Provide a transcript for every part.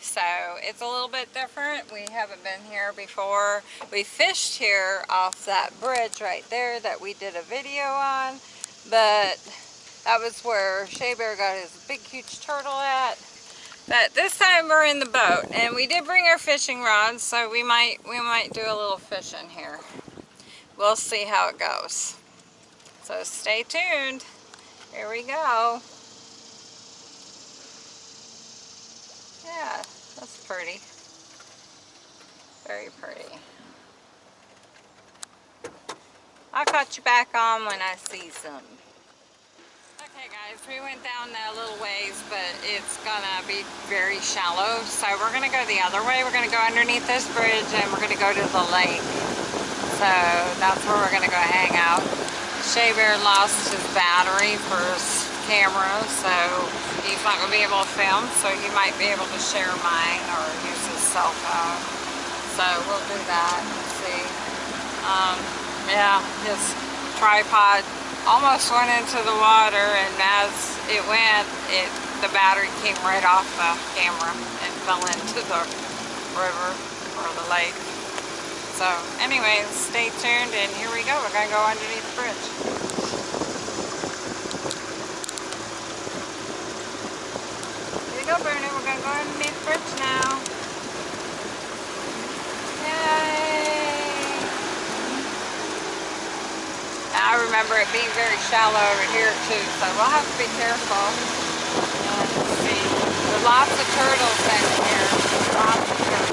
So it's a little bit different. We haven't been here before. We fished here off that bridge right there that we did a video on. But that was where Shea Bear got his big huge turtle at. But this time we're in the boat and we did bring our fishing rods so we might we might do a little fishing here. We'll see how it goes. So stay tuned. Here we go. Yeah, that's pretty. Very pretty. I'll cut you back on when I see some. Okay guys, we went down that little ways, but it's gonna be very shallow. So we're gonna go the other way. We're gonna go underneath this bridge and we're gonna go to the lake. So that's where we're gonna go hang out. Shea Bear lost his battery for his camera, so he's not going to be able to film, so he might be able to share mine or use his cell phone. So we'll do that and see. Um, yeah, his tripod almost went into the water, and as it went, it the battery came right off the camera and fell into the river or the lake. So anyways, stay tuned and here we go. We're going to go underneath the bridge. Here we go, Bruno. We're now. Yay! I remember it being very shallow over here too, so we'll have to be careful. See. There's lots of turtles here. Lots of turtles.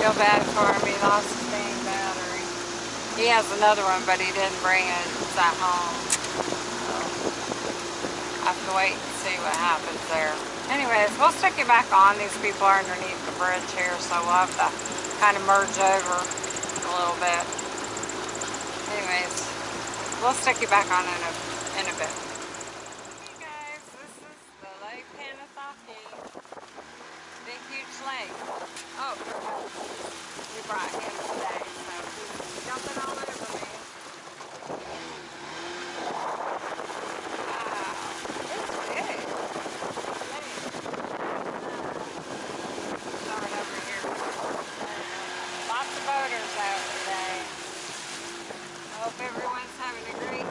feel bad for him. He lost his main battery. He has another one, but he didn't bring it. It's at home. So, I have to wait and see what happens there. Anyways, we'll stick you back on. These people are underneath the bridge here, so we'll have to kind of merge over a little bit. Anyways, we'll stick you back on in a, in a bit. Hey guys, this is the Lake Panasoffkee. Big, huge lake. Oh, we brought him today, so he's jumping all over me. Wow, it's big. Start over here. Lots of boaters out today. I hope everyone's having a great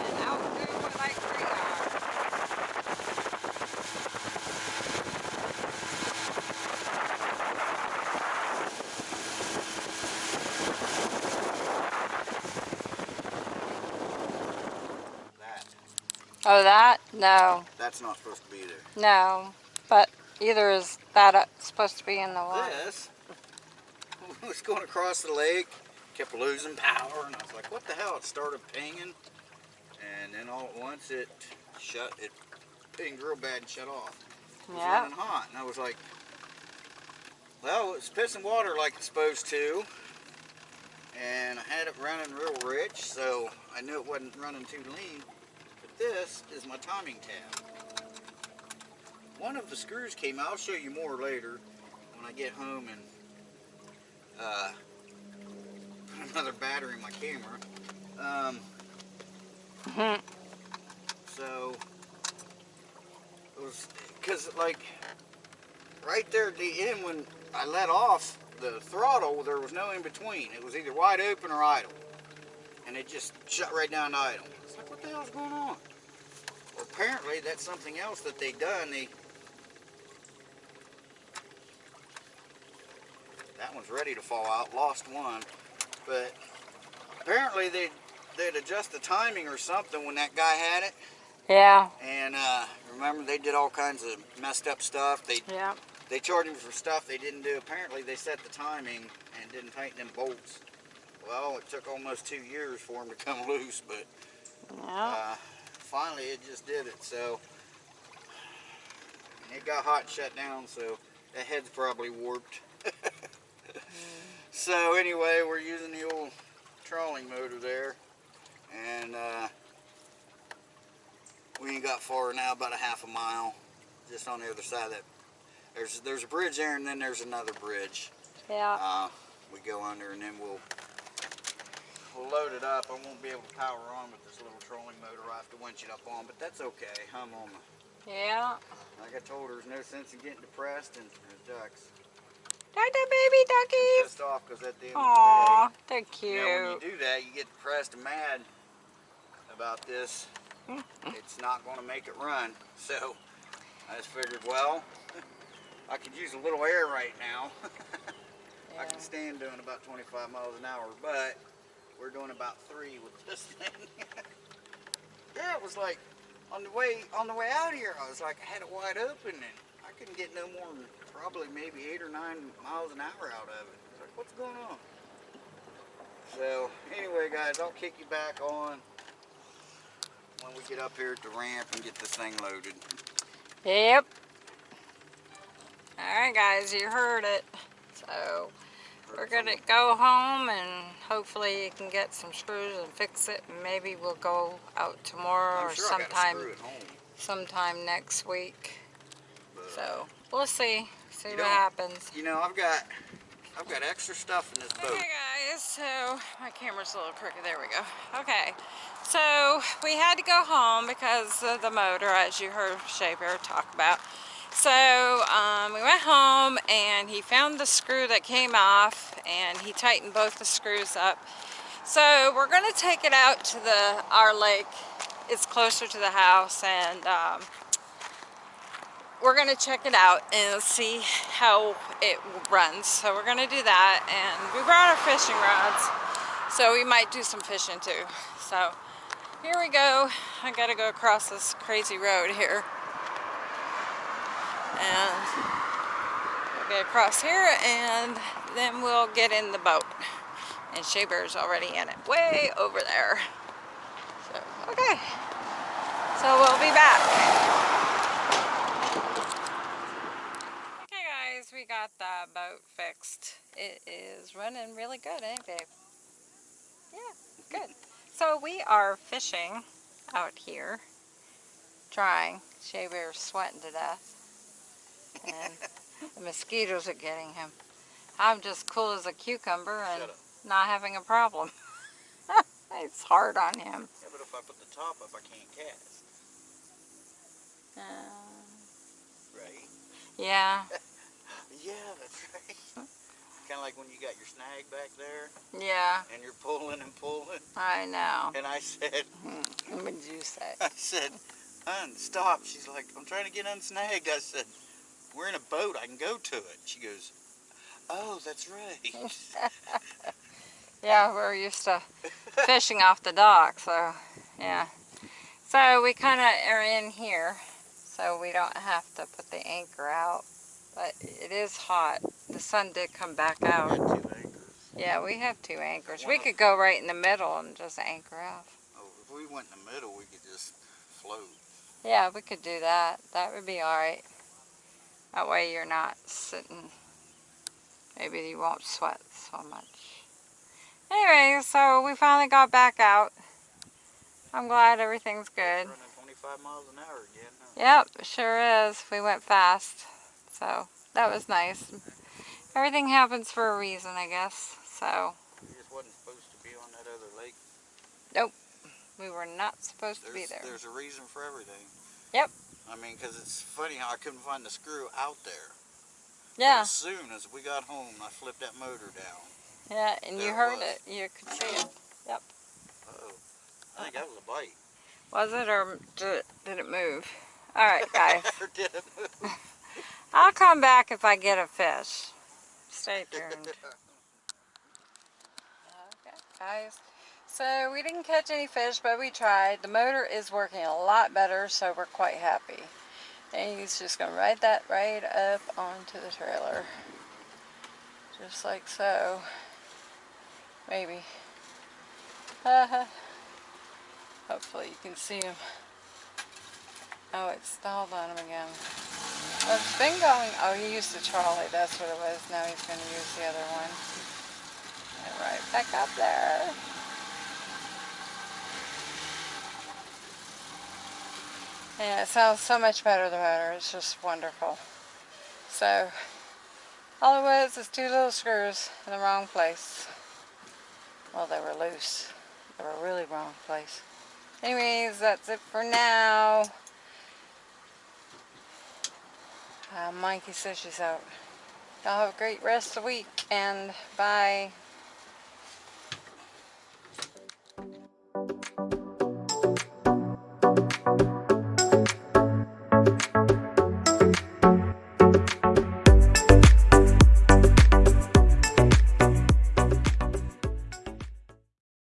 and out doing what like we are. That. Oh, that? No. That's not supposed to be there. No. But either is that uh, supposed to be in the water. This was going across the lake, kept losing power, and I was like, what the hell? It started pinging, and then all at once it shut, it pinged real bad and shut off. It was Yeah. running hot, and I was like, well, it's pissing water like it's supposed to, and I had it running real rich, so I knew it wasn't running too lean. This is my timing tab. One of the screws came out. I'll show you more later when I get home and uh, put another battery in my camera. Um, Mhm. so it was because like right there at the end when I let off the throttle, there was no in between. It was either wide open or idle, and it just shut right down to idle. Like what the hell's going on? Well, apparently that's something else that they done. They that one's ready to fall out. Lost one, but apparently they they'd adjust the timing or something when that guy had it. Yeah. And uh, remember, they did all kinds of messed up stuff. They Yeah. they charged him for stuff they didn't do. Apparently, they set the timing and didn't tighten them bolts. Well, it took almost two years for them to come loose, but Uh, finally it just did it. So It got hot and shut down, so that head's probably warped. so anyway, we're using the old trolling motor there. And uh, we ain't got far now, about a half a mile. Just on the other side of that. There's, there's a bridge there and then there's another bridge. Yeah. Uh, we go under and then we'll we'll load it up. I won't be able to power on with this little trolling motor. I have to winch it up on, but that's okay. I'm on the, Yeah. like I told her, there's no sense in getting depressed and there's ducks. Duck, duck, baby duckies. Pissed off because at the end Aw, of they're the day, cute. you know, when you do that, you get depressed and mad about this. it's not going to make it run. So I just figured, well, I could use a little air right now. I can stand doing about 25 miles an hour, but we're doing about three with this thing. yeah, it was like on the way on the way out here, I was like, I had it wide open and I couldn't get no more than probably maybe eight or nine miles an hour out of it. I was like, what's going on? So anyway, guys, I'll kick you back on when we get up here at the ramp and get this thing loaded. Yep. Alright guys, you heard it. So we're gonna go home and hopefully you can get some screws and fix it and maybe we'll go out tomorrow I'm or sure I got a sometime screw at home. sometime next week. but- So we'll see. See what happens. You know, I've got I've got extra stuff in this boat. Okay guys, so my camera's a little crooked, there we go. Okay, so we had to go home because of the motor as you heard Shea Bear talk about. So um, we went home and he found the screw that came off and he tightened both the screws up. So we're gonna take it out to the our lake. It's closer to the house and um, we're gonna check it out and see how it runs. So we're gonna do that and we brought our fishing rods. So we might do some fishing too. So here we go. I gotta go across this crazy road here. And we'll get across here and then we'll get in the boat. And Shea Bear's already in it, way over there. So, okay. So we'll be back. Okay guys, we got the boat fixed. It is running really good, it, babe? Yeah, good. So we are fishing out here, trying. Shea Bear's sweating to death. And the mosquitoes are getting him. I'm just cool as a cucumber and not having a problem. it's hard on him. Yeah, but if I put the top up, I can't cast. Uh, Right? yeah, Yeah, that's right. kind of like when you got your snag back there yeah, and you're pulling and pulling. I know. And I said, What did you say? I said, hun, stop. She's like, I'm trying to get unsnagged. I said, we're in a boat. I can go to it. She goes, oh, that's right. Yeah, we're used to fishing off the dock, so yeah. So we kind of are in here, so we don't have to put the anchor out. But it is hot. The sun did come back out. had two anchors. Yeah, we have two anchors. One We could go right in the middle and just anchor out. Oh, if we went in the middle, we could just float. Yeah, we could do that. That would be alright. That way you're not sitting, maybe you won't sweat so much. Anyway, so we finally got back out. I'm glad everything's good. Running 25 miles an hour again. Huh? Yep, sure is. We went fast. So that was nice. Everything happens for a reason, I guess. So We just wasn't supposed to be on that other lake. Nope. We were not supposed to be there. there's a reason for everything. Yep. I mean, because it's funny how I couldn't find the screw out there. But Yeah, As soon as we got home, I flipped that motor down. yeah, and you there it heard was. it. You could see it. Uh-oh. I think that was a bite. Was it or did it, did it move? All right, guys. did it move? I'll come back if I get a fish. Stay tuned. Okay, guys. So we didn't catch any fish, but we tried. The motor is working a lot better, so we're quite happy. And he's just going to ride that right up onto the trailer. Just like so. Maybe. Hopefully you can see him. Oh, it stalled on him again. Well, it's been going. Oh, he used the trolley. That's what it was. Now he's going to use the other one. And right back up there. Yeah, it sounds so much better, the motor. It's just wonderful. So, all it was is two little screws in the wrong place. Well, they were loose. They were really wrong place. Anyways, that's it for now. Uh, Mikey says she's out. Y'all have a great rest of the week and bye.